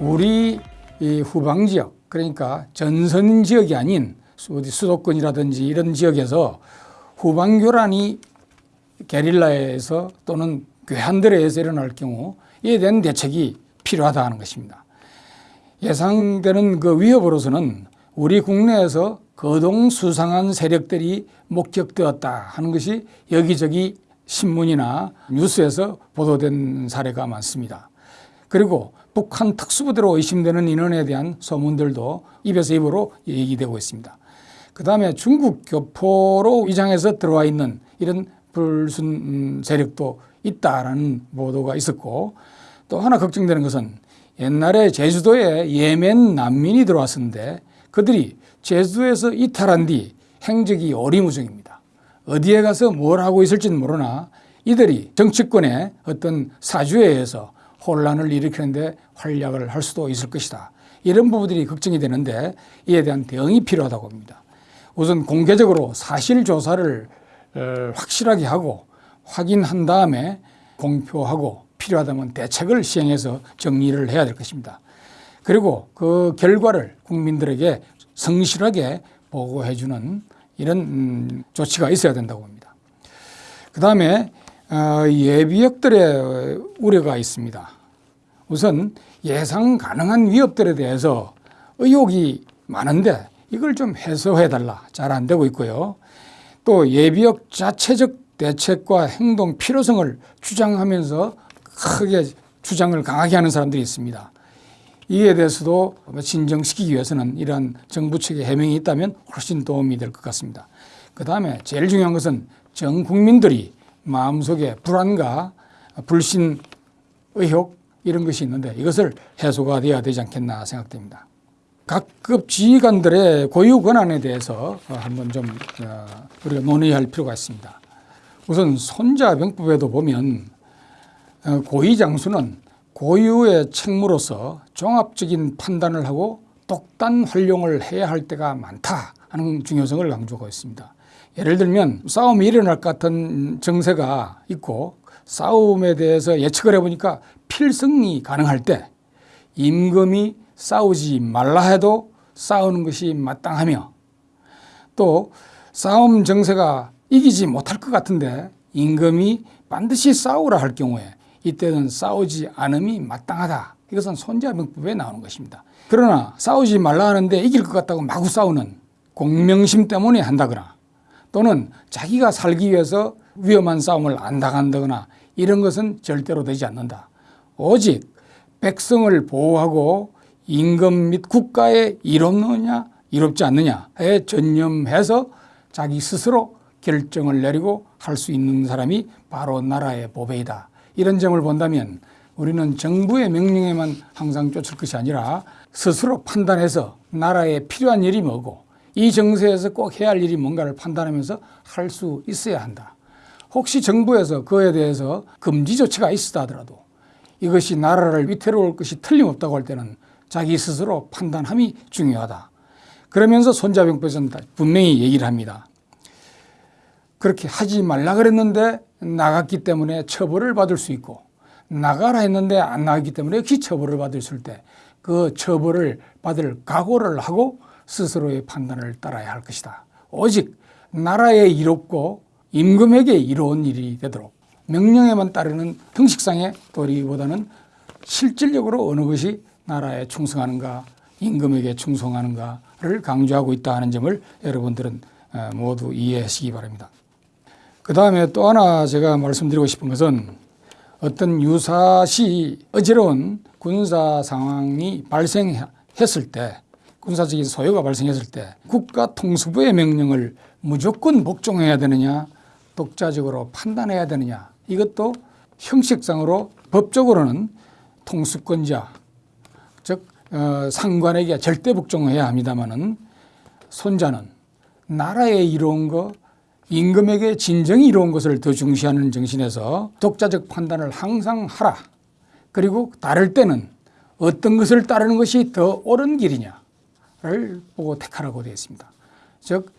우리 이 후방 지역 그러니까 전선 지역이 아닌 어디 수도권이라든지 이런 지역에서 후방 교란이 게릴라에서 또는 괴한들에 의해서 일어날 경우 이에 대한 대책이 필요하다 하는 것입니다. 예상되는 그 위협으로서는 우리 국내에서 거동 수상한 세력들이 목격되었다 하는 것이 여기저기 신문이나 뉴스에서 보도된 사례가 많습니다. 그리고 북한 특수부대로 의심되는 인원에 대한 소문들도 입에서 입으로 얘기되고 있습니다. 그 다음에 중국 교포로 위장해서 들어와 있는 이런 불순 세력도 있다라는 보도가 있었고 또 하나 걱정되는 것은 옛날에 제주도에 예멘 난민이 들어왔었는데 그들이 제주도에서 이탈한 뒤 행적이 어리무중입니다. 어디에 가서 뭘 하고 있을지는 모르나 이들이 정치권의 어떤 사주에 의해서 혼란을 일으키는데 활약을 할 수도 있을 것이다. 이런 부분들이 걱정이 되는데 이에 대한 대응이 필요하다고 봅니다. 우선 공개적으로 사실 조사를 어, 확실하게 하고 확인한 다음에 공표하고 필요하다면 대책을 시행해서 정리를 해야 될 것입니다. 그리고 그 결과를 국민들에게 성실하게 보고해 주는 이런 음, 조치가 있어야 된다고 봅니다. 그 다음에 어, 예비역들의 우려가 있습니다. 우선 예상 가능한 위협들에 대해서 의혹이 많은데 이걸 좀 해소해 달라 잘 안 되고 있고요. 또 예비역 자체적 대책과 행동 필요성을 주장하면서 크게 주장을 강하게 하는 사람들이 있습니다. 이에 대해서도 진정시키기 위해서는 이러한 정부 측의 해명이 있다면 훨씬 도움이 될 것 같습니다. 그 다음에 제일 중요한 것은 전 국민들이 마음속에 불안과 불신, 의혹 이런 것이 있는데 이것을 해소가 되어야 되지 않겠나 생각됩니다. 각급 지휘관들의 고유 권한에 대해서 한번 좀 어, 우리가 논의할 필요가 있습니다. 우선 손자병법에도 보면 어, 고위 장수는 고유의 책무로서 종합적인 판단을 하고 독단 활용을 해야 할 때가 많다 하는 중요성을 강조하고 있습니다. 예를 들면 싸움이 일어날 것 같은 정세가 있고 싸움에 대해서 예측을 해보니까 필승이 가능할 때 임금이 싸우지 말라 해도 싸우는 것이 마땅하며 또 싸움 정세가 이기지 못할 것 같은데 임금이 반드시 싸우라 할 경우에 이때는 싸우지 않음이 마땅하다. 이것은 손자병법에 나오는 것입니다. 그러나 싸우지 말라 하는데 이길 것 같다고 마구 싸우는 공명심 때문에 한다거나 또는 자기가 살기 위해서 위험한 싸움을 안 당한다거나 이런 것은 절대로 되지 않는다. 오직 백성을 보호하고 임금 및 국가에 이롭느냐 이롭지 않느냐에 전념해서 자기 스스로 결정을 내리고 할 수 있는 사람이 바로 나라의 보배이다. 이런 점을 본다면 우리는 정부의 명령에만 항상 쫓을 것이 아니라 스스로 판단해서 나라에 필요한 일이 뭐고 이 정세에서 꼭 해야 할 일이 뭔가를 판단하면서 할 수 있어야 한다. 혹시 정부에서 그에 대해서 금지 조치가 있었다 하더라도 이것이 나라를 위태로울 것이 틀림없다고 할 때는 자기 스스로 판단함이 중요하다. 그러면서 손자병법에서는 분명히 얘기를 합니다. 그렇게 하지 말라 그랬는데 나갔기 때문에 처벌을 받을 수 있고 나가라 했는데 안 나갔기 때문에 역시 처벌을 받을 수 있을 때 그 처벌을 받을 각오를 하고 스스로의 판단을 따라야 할 것이다. 오직 나라에 이롭고 임금에게 이로운 일이 되도록 명령에만 따르는 형식상의 도리보다는 실질적으로 어느 것이 나라에 충성하는가 임금에게 충성하는가를 강조하고 있다 하는 점을 여러분들은 어, 모두 이해하시기 바랍니다. 그 다음에 또 하나 제가 말씀드리고 싶은 것은 어떤 유사시 어지러운 군사 상황이 발생했을 때 군사적인 소요가 발생했을 때 국가 통수부의 명령을 무조건 복종해야 되느냐 독자적으로 판단해야 되느냐 이것도 형식상으로 법적으로는 통수권자 즉 어, 상관에게 절대 복종해야 합니다마는 손자는 나라에 이로운 거 임금에게 진정이 이로운 것을 더 중시하는 정신에서 독자적 판단을 항상 하라. 그리고 따를 때는 어떤 것을 따르는 것이 더 옳은 길이냐 를 보고 택하라고 되어 있습니다. 즉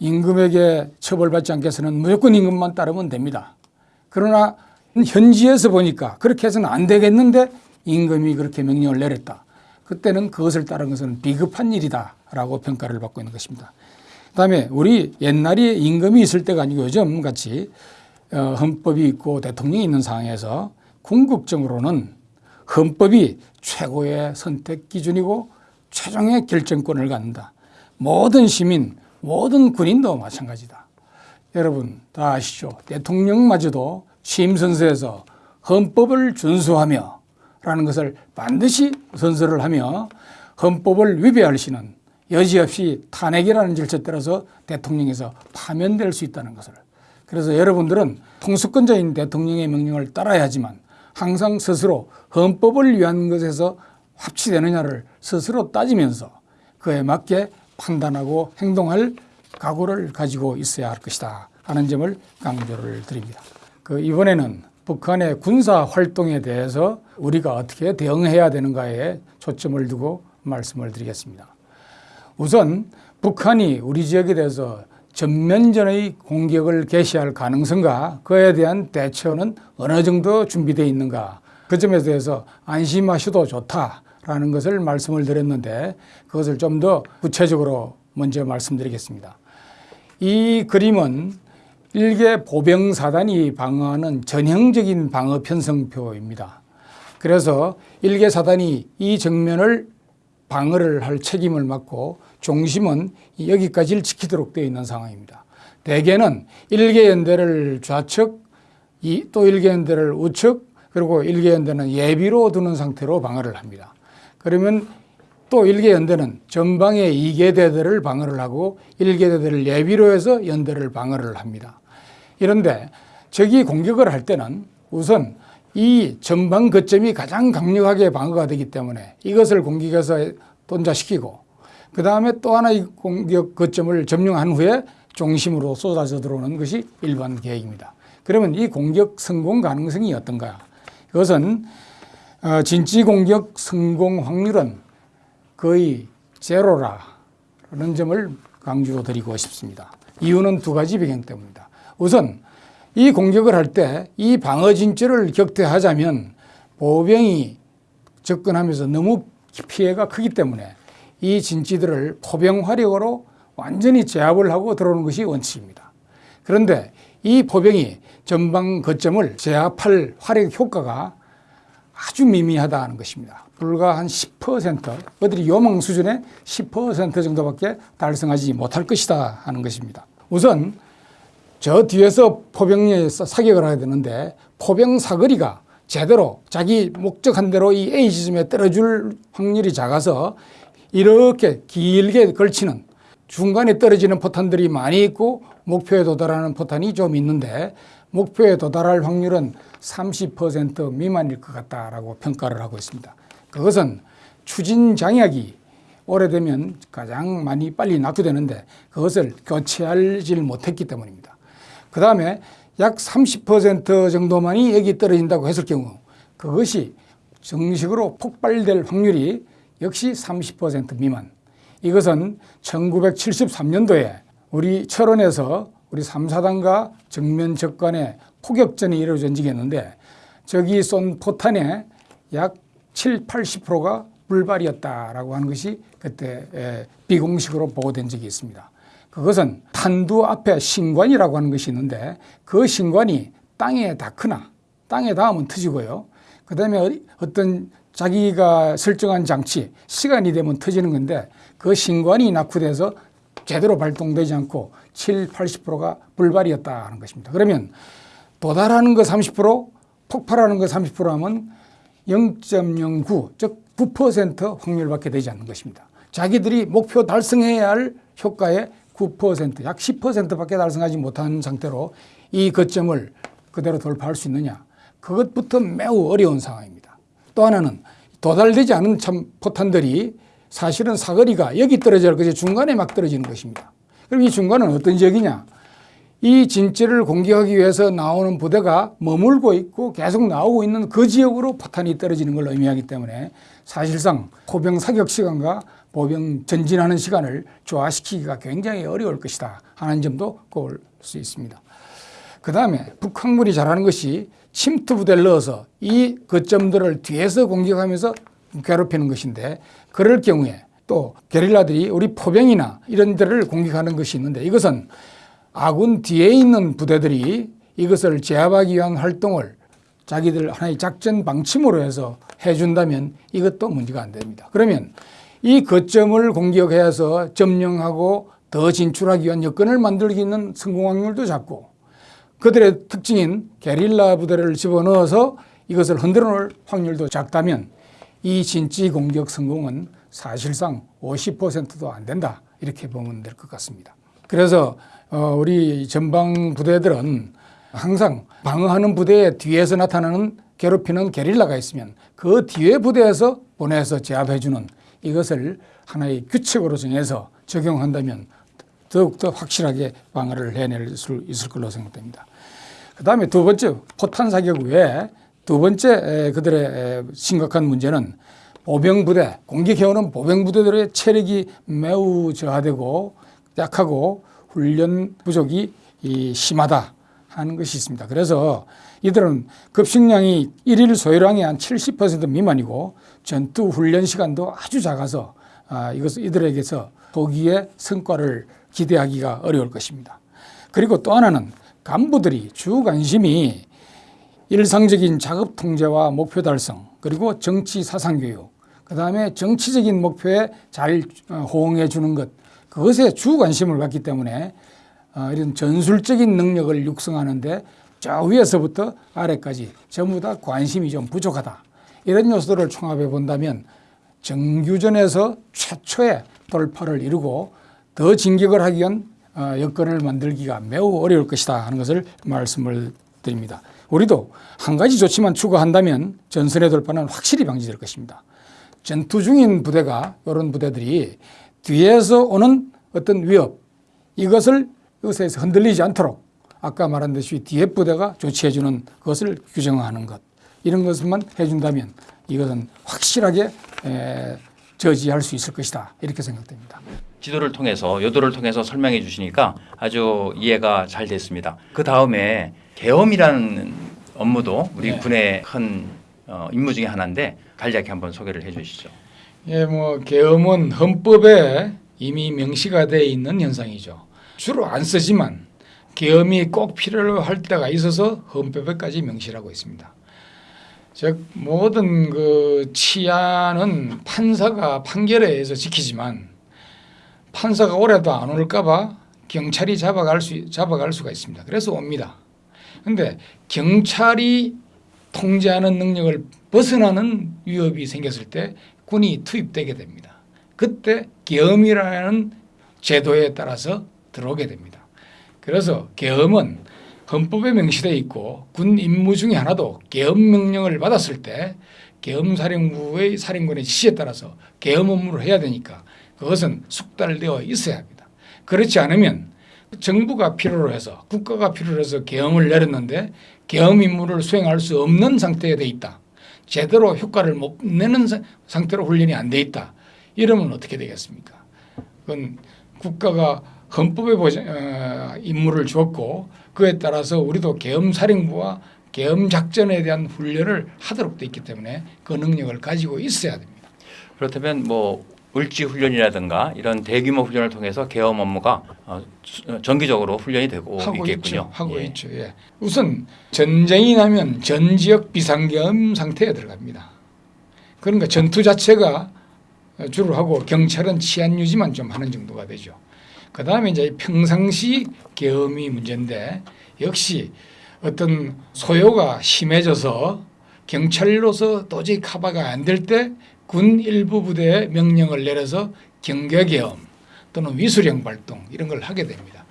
임금에게 처벌받지 않겠어는 무조건 임금만 따르면 됩니다. 그러나 현지에서 보니까 그렇게 해서는 안 되겠는데 임금이 그렇게 명령을 내렸다. 그때는 그것을 따른 것은 비급한 일이다 라고 평가를 받고 있는 것입니다. 그 다음에 우리 옛날에 임금이 있을 때가 아니고 요즘 같이 어, 헌법이 있고 대통령이 있는 상황에서 궁극적으로는 헌법이 최고의 선택 기준이고 최종의 결정권을 갖는다. 모든 시민, 모든 군인도 마찬가지다. 여러분 다 아시죠? 대통령마저도 취임 선서에서 헌법을 준수하며 라는 것을 반드시 선서를 하며 헌법을 위배할 시는 여지없이 탄핵이라는 절차 따라서 대통령에서 파면될 수 있다는 것을 그래서 여러분들은 통수권자인 대통령의 명령을 따라야 하지만 항상 스스로 헌법을 위한 것에서 합치되느냐를 스스로 따지면서 그에 맞게 판단하고 행동할 각오를 가지고 있어야 할 것이다 하는 점을 강조를 드립니다. 그 이번에는 북한의 군사 활동에 대해서 우리가 어떻게 대응해야 되는가에 초점을 두고 말씀을 드리겠습니다. 우선 북한이 우리 지역에 대해서 전면전의 공격을 개시할 가능성과 그에 대한 대처는 어느 정도 준비되어 있는가 그 점에 대해서 안심하셔도 좋다 라는 것을 말씀을 드렸는데 그것을 좀 더 구체적으로 먼저 말씀드리겠습니다. 이 그림은 일개 보병사단이 방어하는 전형적인 방어 편성표입니다. 그래서 일개 사단이 이 정면을 방어를 할 책임을 맡고 중심은 여기까지를 지키도록 되어 있는 상황입니다. 대개는 일개 연대를 좌측, 또 일개 연대를 우측, 그리고 일개 연대는 예비로 두는 상태로 방어를 합니다. 그러면 또 일개 연대는 전방에 이개 대대를 방어를 하고 일개 대대를 예비로 해서 연대를 방어를 합니다. 이런데 적이 공격을 할 때는 우선 이 전방 거점이 가장 강력하게 방어가 되기 때문에 이것을 공격해서 돈자시키고 그 다음에 또 하나의 공격 거점을 점령한 후에 중심으로 쏟아져 들어오는 것이 일반 계획입니다. 그러면 이 공격 성공 가능성이 어떤가? 이것은 어, 진지 공격 성공 확률은 거의 제로라는 점을 강조드리고 싶습니다. 이유는 두 가지 배경 때문입니다. 우선 이 공격을 할 때 이 방어 진지를 격퇴하자면 보병이 접근하면서 너무 피해가 크기 때문에 이 진지들을 포병 화력으로 완전히 제압을 하고 들어오는 것이 원칙입니다. 그런데 이 포병이 전방 거점을 제압할 화력 효과가 아주 미미하다는 것입니다. 불과 한 10% 어들이 요망 수준의 10% 정도밖에 달성하지 못할 것이다 하는 것입니다. 우선 저 뒤에서 포병에 사격을 해야 되는데 포병 사거리가 제대로 자기 목적한 대로 이 A 지점에 떨어질 확률이 작아서 이렇게 길게 걸치는 중간에 떨어지는 포탄들이 많이 있고 목표에 도달하는 포탄이 좀 있는데 목표에 도달할 확률은 30% 미만일 것 같다라고 평가를 하고 있습니다. 그것은 추진 장약이 오래되면 가장 많이 빨리 낙후되는데 그것을 교체하지 못했기 때문입니다. 그 다음에 약 30% 정도만이 여기 떨어진다고 했을 경우 그것이 정식으로 폭발될 확률이 역시 30% 미만. 이것은 1973년도에 우리 철원에서 우리 3사단과 정면 적관에 포격전이 있는데 저기 쏜 포탄의 약 7, 80%가 불발이었다라고 하는 것이 그때 비공식으로 보고된 적이 있습니다. 그것은 탄두 앞에 신관이라고 하는 것이 있는데 그 신관이 땅에 닿거나 땅에 닿으면 터지고요. 그 다음에 어떤 자기가 설정한 장치 시간이 되면 터지는 건데 그 신관이 낙후돼서 제대로 발동되지 않고 7, 80%가 불발이었다 하는 것입니다. 그러면 도달하는 거 30%, 폭발하는 거 30% 하면 0.09, 즉 9% 확률밖에 되지 않는 것입니다. 자기들이 목표 달성해야 할 효과의 9%, 약 10%밖에 달성하지 못한 상태로 이 거점을 그대로 돌파할 수 있느냐. 그것부터 매우 어려운 상황입니다. 또 하나는 도달되지 않은 참 포탄들이 사실은 사거리가 여기 것이 중간에 막 떨어지는 것입니다. 그럼 이 중간은 어떤 지역이냐? 이 진지를 공격하기 위해서 나오는 부대가 머물고 있고 계속 나오고 있는 그 지역으로 포탄이 떨어지는 걸 의미하기 때문에 사실상 포병 사격 시간과 보병 전진하는 시간을 조화시키기가 굉장히 어려울 것이다 하는 점도 꼽을 수 있습니다. 그 다음에 북한군이 잘하는 것이 침투 부대를 넣어서 이 거점들을 뒤에서 공격하면서 괴롭히는 것인데 그럴 경우에 또 게릴라들이 우리 포병이나 이런 데를 공격하는 것이 있는데 이것은 아군 뒤에 있는 부대들이 이것을 제압하기 위한 활동을 자기들 하나의 작전 방침으로 해서 해준다면 이것도 문제가 안 됩니다. 그러면 이 거점을 공격해서 점령하고 더 진출하기 위한 여건을 만들기 있는 성공 확률도 작고 그들의 특징인 게릴라 부대를 집어넣어서 이것을 흔들어 놓을 확률도 작다면 이 진지 공격 성공은 사실상 50%도 안 된다 이렇게 보면 될 것 같습니다. 그래서 어, 우리 전방 부대들은 항상 방어하는 부대의 뒤에서 나타나는 괴롭히는 게릴라가 있으면 그 뒤에 부대에서 보내서 제압해주는 이것을 하나의 규칙으로 정해서 적용한다면 더욱더 확실하게 방어를 해낼 수 있을 걸로 생각됩니다. 그 다음에 두 번째 포탄 사격 외에 두 번째 에, 그들의 에, 심각한 문제는 보병 부대, 공격해오는 보병 부대들의 체력이 매우 저하되고 약하고 훈련 부족이 이 심하다 하는 것이 있습니다. 그래서 이들은 급식량이 일일 소요량의 한 70% 미만이고 전투 훈련 시간도 아주 작아서 아, 이것 이들에게서 보기에 성과를 기대하기가 어려울 것입니다. 그리고 또 하나는 간부들이 주 관심이 일상적인 작업 통제와 목표 달성 그리고 정치 사상 교육 그 다음에 정치적인 목표에 잘 어, 호응해 주는 것 그것에 주 관심을 갖기 때문에 어, 이런 전술적인 능력을 육성하는데 저 위에서부터 아래까지 전부 다 관심이 좀 부족하다 이런 요소들을 총합해 본다면 정규전에서 최초의 돌파를 이루고 더 진격을 하기 위한 어, 여건을 만들기가 매우 어려울 것이다 하는 것을 말씀을 드립니다. 우리도 한 가지 조치만 추구한다면 전선의 돌파는 확실히 방지될 것입니다. 전투 중인 부대가 이런 부대들이 뒤에서 오는 어떤 위협 이것을 이것에서 흔들리지 않도록 아까 말한 듯이 뒤에 부대가 조치해 주는 것을 규정하는 것 이런 것만 해준다면 이것은 확실하게 에, 저지할 수 있을 것이다 이렇게 생각됩니다. 지도를 통해서 요도를 통해서 설명해 주시니까 아주 이해가 잘 됐습니다. 그 다음에 계엄이라는 업무도 우리 네. 군의 큰 어, 임무 중에 하나인데 간략히 한번 소개를 해주시죠. 예, 뭐 계엄은 헌법에 이미 명시가 되어 있는 현상이죠. 주로 안 쓰지만 계엄이 꼭 필요할 때가 있어서 헌법에까지 명시하고 있습니다. 즉 모든 그 치안은 판사가 판결에 의해서 지키지만 판사가 오래도 안 올까 봐 경찰이 잡아갈 수 잡아갈 수가 있습니다. 그래서 옵니다. 그런데 경찰이 통제하는 능력을 벗어나는 위협이 생겼을 때 군이 투입되게 됩니다. 그때 계엄이라는 제도에 따라서 들어오게 됩니다. 그래서 계엄은 헌법에 명시되어 있고 군 임무 중에 하나도 계엄 명령을 받았을 때 계엄사령부의 사령관의 지시에 따라서 계엄 업무를 해야 되니까 그것은 숙달되어 있어야 합니다. 그렇지 않으면 정부가 필요로 해서 국가가 필요로 해서 계엄을 내렸는데 계엄 임무를 수행할 수 없는 상태에 돼 있다. 제대로 효과를 못 내는 사- 상태로 훈련이 안 돼 있다. 이러면 어떻게 되겠습니까? 그건 국가가 헌법에 보장, 어, 임무를 주었고 그에 따라서 우리도 계엄사령부와 계엄 작전에 대한 훈련을 하도록 돼 있기 때문에 그 능력을 가지고 있어야 됩니다. 그렇다면 뭐 을지 훈련이라든가 이런 대규모 훈련을 통해서 계엄 업무가 어, 수- 어, 정기적으로 훈련이 되고 하고 있겠군요. 있죠. 하고 예. 있죠. 예. 우선 전쟁이 나면 전 지역 비상계엄 상태에 들어갑니다. 그러니까 전투 자체가 주로 하고 경찰은 치안 유지만 좀 하는 정도가 되죠. 그 다음에 이제 평상시 계엄이 문제인데 역시 어떤 소요가 심해져서 경찰로서 도저히 커버가 안 될 때 군 일부 부대에 명령을 내려서 경계계엄 또는 위수령 발동 이런 걸 하게 됩니다.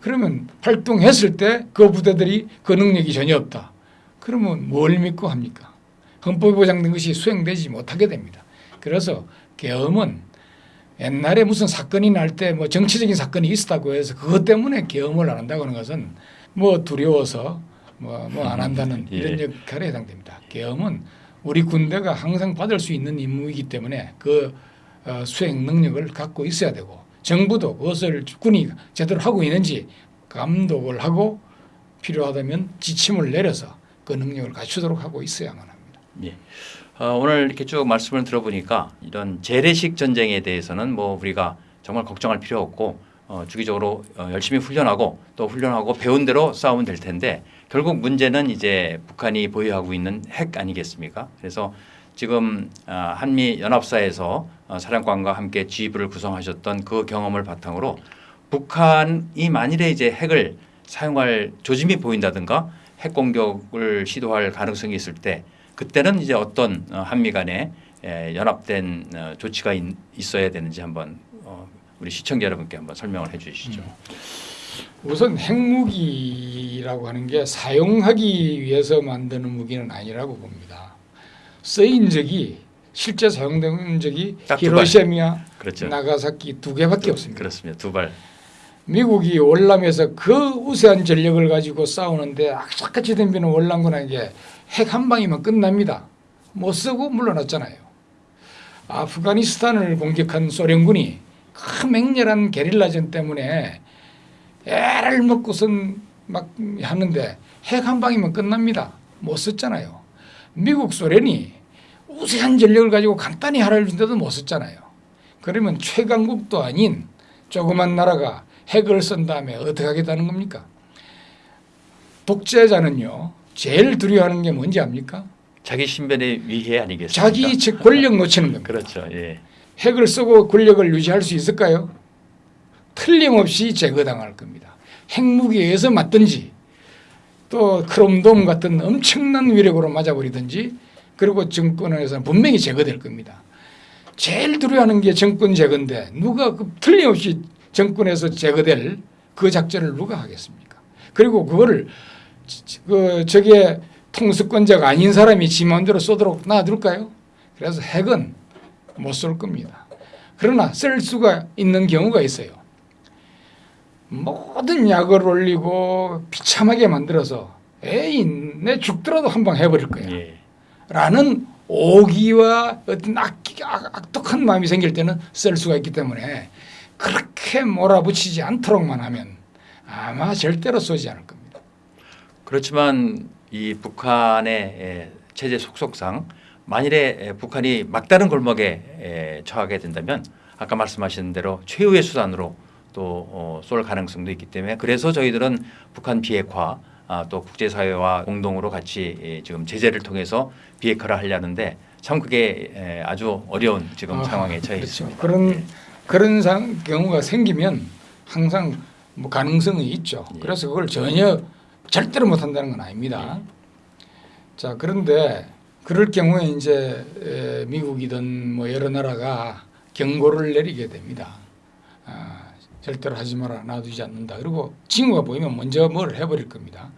그러면 활동했을 때 그 부대들이 그 능력이 전혀 없다. 그러면 뭘 믿고 합니까? 헌법에 보장된 것이 수행되지 못하게 됩니다. 그래서 계엄은 옛날에 무슨 사건이 날 때 뭐 정치적인 사건이 있었다고 해서 그것 때문에 계엄을 안 한다고 하는 것은 뭐 두려워서 뭐뭐안 한다는 예. 이런 역할에 해당됩니다. 계엄은 우리 군대가 항상 받을 수 있는 임무이기 때문에 그 어, 수행 능력을 갖고 있어야 되고 정부도 그것을 군이 제대로 하고 있는지 감독을 하고 필요하다면 지침을 내려서 그 능력을 갖추도록 하고 있어야만 합니다. 예. 어, 오늘 이렇게 쭉 말씀을 들어보니까 이런 재래식 전쟁에 대해서는 뭐 우리가 정말 걱정할 필요 없고 어, 주기적으로 어, 열심히 훈련하고 또 훈련하고 배운 대로 싸우면 될 텐데 결국 문제는 이제 북한이 보유하고 있는 핵 아니겠습니까? 그래서 지금 아, 한미 연합사에서 어, 사령관과 함께 G부를 구성하셨던 그 경험을 바탕으로 북한이 만일에 이제 핵을 사용할 조짐이 보인다든가 핵 공격을 시도할 가능성이 있을 때 그때는 이제 어떤 어, 한미 간에 에, 연합된 어, 조치가 있, 있어야 되는지 한번 어, 우리 시청자 여러분께 한번 설명을 해 주시죠. 우선 핵무기라고 하는 게 사용하기 위해서 만드는 무기는 아니라고 봅니다. 쓰인 적이 실제 사용된 적이. 히로시마와 그렇죠. 나가사키 두 개밖에 없습니다. 그렇습니다. 두 발. 미국이 월남에서 그 우세한 전력을 가지고 싸우는데 악착같이 덤비는 월남군에게 핵 한 방이면 끝납니다. 못 쓰고 물러났잖아요. 아프가니스탄을 공격한 소련군이 그 맹렬한 게릴라전 때문에 애를 먹고선 막 하는데 핵 한 방이면 끝납니다. 못 썼잖아요. 미국 소련이 우세한 전력을 가지고 간단히 하라를 준데도 못 썼잖아요. 그러면 최강국도 아닌 조그만 나라가 핵을 쓴 다음에 어떻게 하겠다는 겁니까? 독재자는요 제일 두려워하는 게 뭔지 압니까? 자기 신변의 위해 아니겠습니까? 자기 즉 권력 놓치는 겁니다. 그렇죠. 예. 핵을 쓰고 권력을 유지할 수 있을까요? 틀림없이 제거당할 겁니다. 핵무기에 의해서 맞든지 또 크롬돔 같은 엄청난 위력으로 맞아버리든지 그리고 정권에서는 분명히 제거될 겁니다. 제일 두려워하는 게 정권 제거인데 누가 그 틀림없이 정권에서 제거될 그 작전을 누가 하겠습니까? 그리고 그거를 지- 그 저게 통수권자가 아닌 사람이 지 마음대로 쏘도록 놔둘까요? 그래서 핵은 못 쏠 겁니다. 그러나 쓸 수가 있는 경우가 있어요. 모든 약을 올리고 비참하게 만들어서 에이 내 죽더라도 한 방 해버릴 거야. 예. 라는 오기와 어떤 악, 악, 악 독한 마음이 생길 때는 쓸 수가 있기 때문에 그렇게 몰아붙이지 않도록만 하면 아마 절대로 쏘지 않을 겁니다. 그렇지만 이 북한의 에, 체제 속속상 만일에 에, 북한이 막다른 골목에 에, 처하게 된다면 아까 말씀하신 대로 최후의 수단으로 또쏠 가능성도 있기 때문에 그래서 저희들은 북한 비핵화 아, 또 국제사회와 공동으로 같이 에, 지금 제재를 통해서 비핵화를 하려는데 참 그게 에, 아주 어려운 지금 아, 상황에 처해 그렇죠. 있습니다. 그런 예. 그런 상, 경우가 생기면 항상 뭐 가능성이 있죠. 예. 그래서 그걸 전혀 절대로 못 한다는 건 아닙니다. 자 그런데 그럴 경우에 이제 에, 미국이든 뭐 여러 나라가 경고를 내리게 됩니다. 아, 절대로 하지 마라 놔두지 않는다. 그리고 징후가 보이면 먼저 뭘 해버릴 겁니다.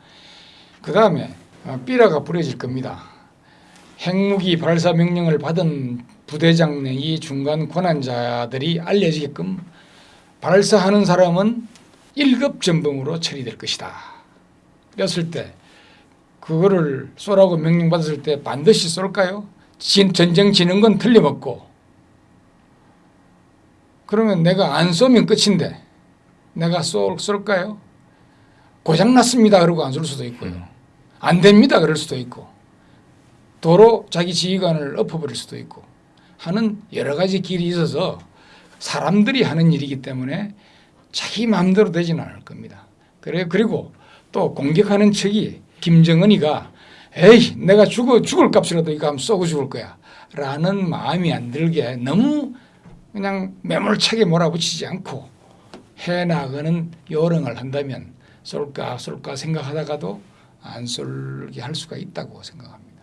그 다음에 삐라가 부러질 겁니다. 핵무기 발사 명령을 받은 부대장이 중간 권한자들이 알려지게끔 발사하는 사람은 1급 전범으로 처리될 것이다. 그랬을 때 그거를 쏘라고 명령받았을 때 반드시 쏠까요? 진- 전쟁 지는 건 틀림없고 그러면 내가 안 쏘면 끝인데 내가 쏠, 쏠까요? 고장났습니다. 그러고 안 쏠 수도 있고요. 안 됩니다. 그럴 수도 있고 도로 자기 지휘관을 엎어버릴 수도 있고 하는 여러 가지 길이 있어서 사람들이 하는 일이기 때문에 자기 마음대로 되지는 않을 겁니다. 그래 그리고 또 공격하는 측이 김정은이가 에이 내가 죽어 죽을 값이라도 이거 하면 쏘고 죽을 거야 라는 마음이 안 들게 너무 그냥 매몰차게 몰아붙이지 않고 해 나가는 요령을 한다면 쏠까 쏠까 생각하다가도 안 쏠게 할 수가 있다고 생각합니다.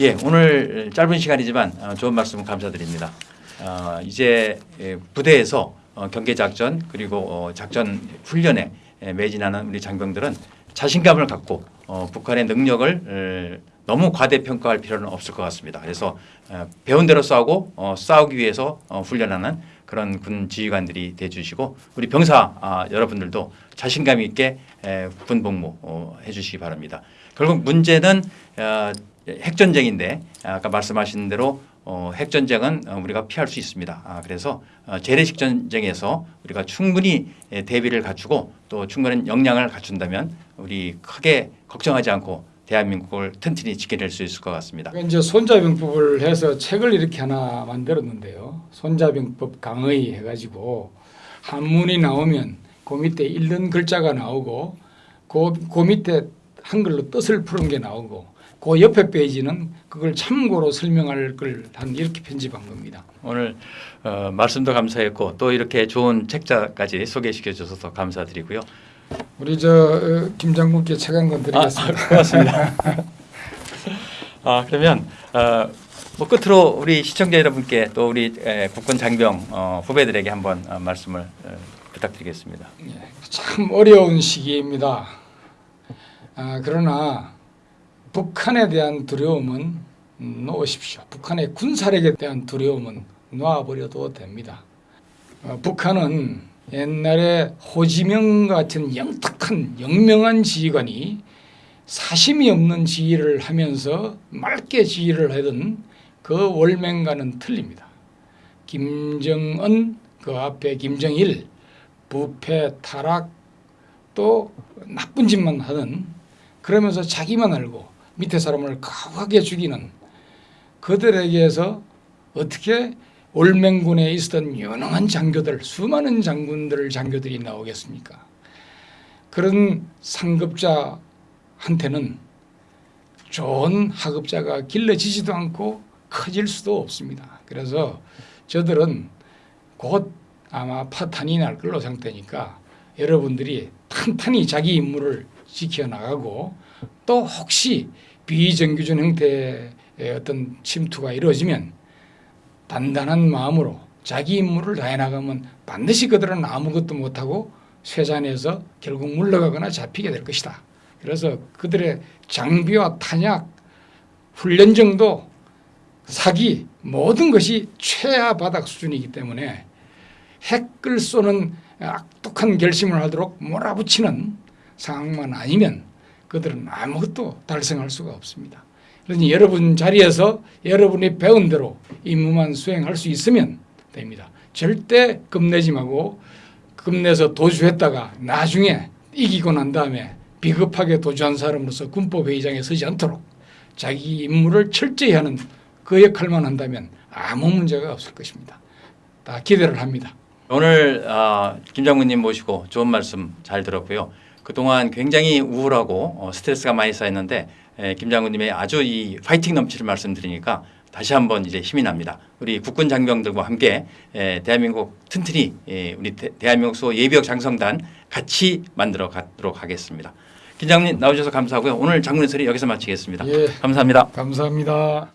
예, 오늘 짧은 시간이지만 어, 좋은 말씀 감사드립니다. 어, 이제 예, 부대에서 어, 경계 작전 그리고 어, 작전 훈련에 예, 매진하는 우리 장병들은 자신감을 갖고 어, 북한의 능력을 에, 너무 과대평가할 필요는 없을 것 같습니다. 그래서 어, 배운 대로 싸우고 어, 싸우기 위해서 어, 훈련하는 그런 군 지휘관들이 돼주시고 우리 병사 아, 여러분들도 자신감 있게 에, 군 복무 어, 해주시기 바랍니다. 결국 문제는 어, 핵전쟁인데 아까 말씀하신 대로 어, 핵전쟁은 어, 우리가 피할 수 있습니다. 아, 그래서 어, 재래식 전쟁에서 우리가 충분히 예, 대비를 갖추고 또 충분한 역량을 갖춘다면 우리 크게 걱정하지 않고 대한민국을 튼튼히 지켜낼 수 있을 것 같습니다. 이제 손자병법을 해서 책을 이렇게 하나 만들었는데요. 손자병법 강의 해가지고 한문이 나오면 그 밑에 읽는 글자가 나오고 그, 그 밑에 한글로 뜻을 푸른 게 나오고 그 옆에 페이지는 그걸 참고로 설명할 걸 한 이렇게 편집한 겁니다. 오늘 어, 말씀도 감사했고 또 이렇게 좋은 책자까지 소개시켜 주셔서 감사드리고요. 우리 저 어, 김 장군께 책한권 드리겠습니다. 고맙습니다. 아 그러면 어, 뭐 끝으로 우리 시청자 여러분께 또 우리 에, 국군 장병 어, 후배들에게 한번 어, 말씀을 어, 부탁드리겠습니다. 참 어려운 시기입니다. 아, 그러나 북한에 대한 두려움은 놓으십시오. 북한의 군사력에 대한 두려움은 놔버려도 됩니다. 어, 북한은 옛날에 호지명 같은 영특한 영명한 지휘관이 사심이 없는 지휘를 하면서 맑게 지휘를 하던 그 월맹과는 틀립니다. 김정은 그 앞에 김정일 부패 타락 또 나쁜 짓만 하는 그러면서 자기만 알고 밑에 사람을 가혹하게 죽이는 그들에게서 어떻게 올맹군에 있었던 유능한 장교들 수많은 장군들 장교들이 나오겠습니까? 그런 상급자한테는 좋은 하급자가 길러지지도 않고 커질 수도 없습니다. 그래서 저들은 곧 아마 파탄이 날 걸로 상태니까 여러분들이 탄탄히 자기 임무를 지켜나가고 또 혹시 비정규준 형태의 어떤 침투가 이루어지면 단단한 마음으로 자기 임무를 다해 나가면 반드시 그들은 아무것도 못하고 쇠잔에서 결국 물러가거나 잡히게 될 것이다. 그래서 그들의 장비와 탄약, 훈련 정도, 사기 모든 것이 최하 바닥 수준이기 때문에 핵을 쏘는 악독한 결심을 하도록 몰아붙이는 상황만 아니면 그들은 아무것도 달성할 수가 없습니다. 그러니 여러분 자리에서 여러분이 배운 대로 임무만 수행할 수 있으면 됩니다. 절대 겁내지 말고 겁내서 도주했다가 나중에 이기고 난 다음에 비겁하게 도주한 사람으로서 군법회의장에 서지 않도록 자기 임무를 철저히 하는 그 역할만 한다면 아무 문제가 없을 것입니다. 다 기대를 합니다. 오늘 아, 김 장군님 모시고 좋은 말씀 잘 들었고요. 그동안 굉장히 우울하고 어, 스트레스가 많이 쌓였는데 에, 김 장군님의 아주 이 파이팅 넘치는 말씀 들으니까 다시 한번 이제 힘이 납니다. 우리 국군 장병들과 함께 에, 대한민국 튼튼히 에, 우리 대, 대한민국 소 예비역 장성단 같이 만들어 가도록 하겠습니다. 김 장군님 나오셔서 감사하고요. 오늘 장군의 소리 여기서 마치겠습니다. 예. 감사합니다. 감사합니다.